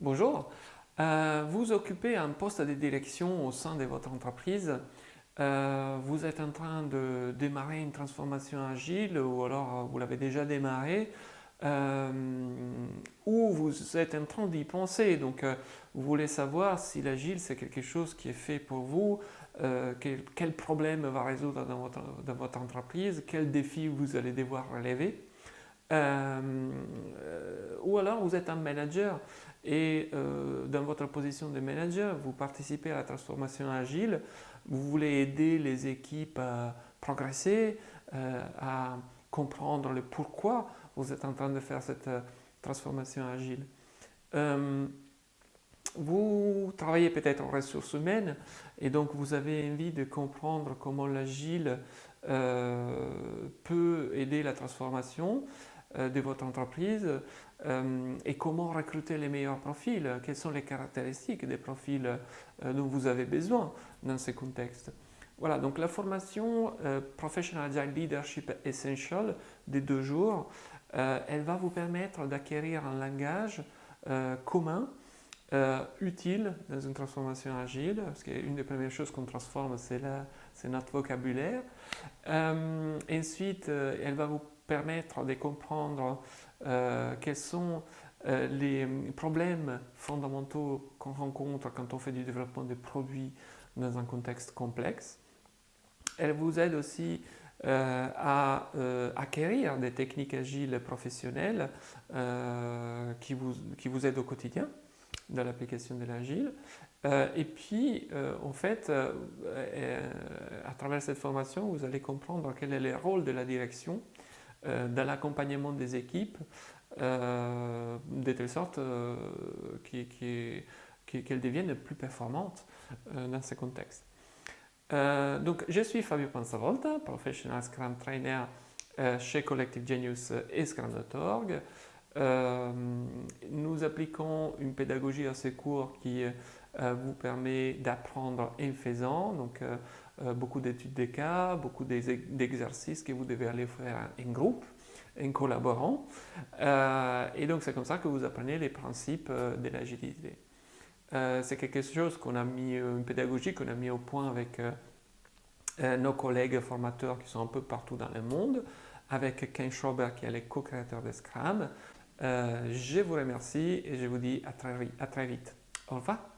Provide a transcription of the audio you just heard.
Bonjour, euh, vous occupez un poste de direction au sein de votre entreprise. Euh, vous êtes en train de démarrer une transformation agile ou alors euh, vous l'avez déjà démarré ou vous êtes en train d'y penser. Donc vous voulez savoir si l'agile c'est quelque chose qui est fait pour vous, quel, problème va résoudre dans votre, entreprise, quels défis vous allez devoir relever? ou alors vous êtes un manager et euh, dans votre position de manager, vous participez à la transformation agile, vous voulez aider les équipes à progresser, euh, à comprendre le pourquoi vous êtes en train de faire cette euh, transformation agile. vous travaillez peut-être en ressources humaines et donc vous avez envie de comprendre comment l'agile peut aider la transformation de votre entreprise euh, et comment recruter les meilleurs profils, quelles sont les caractéristiques des profils euh, dont vous avez besoin dans ces contextes. Voilà, donc la formation euh, Professional Agile Leadership Essential des deux jours, elle va vous permettre d'acquérir un langage commun, utile dans une transformation agile, parce qu'une des premières choses qu'on transforme, c'est notre vocabulaire. ensuite, elle va vous permettre de comprendre euh, quels sont euh, les problèmes fondamentaux qu'on rencontre quand on fait du développement de produits dans un contexte complexe. Elle vous aide aussi euh, à acquérir des techniques agiles professionnelles qui, vous, qui vous aident au quotidien dans l'application de l'agile. et puis, en fait, à travers cette formation, vous allez comprendre quel est le rôle de la direction dans l'accompagnement des équipes, euh, de telle sorte euh, qu'elles deviennent plus performantes dans ce contexte. donc, je suis Fabio Panzavolta, professional Scrum Trainer chez Collective Genius et Scrum.org. nous appliquons une pédagogie assez courte qui vous permet d'apprendre en faisant, donc euh, beaucoup d'études de cas, beaucoup d'exercices que vous devez aller faire en groupe, en collaborant. Euh, et donc c'est comme ça que vous apprenez les principes euh, de l'agilité. c'est quelque chose qu'on a mis, une pédagogie qu'on a mis au point avec nos collègues formateurs qui sont un peu partout dans le monde, avec Ken Schrober qui est le co-créateur de Scrum. je vous remercie et je vous dis à très, à très vite. Au revoir.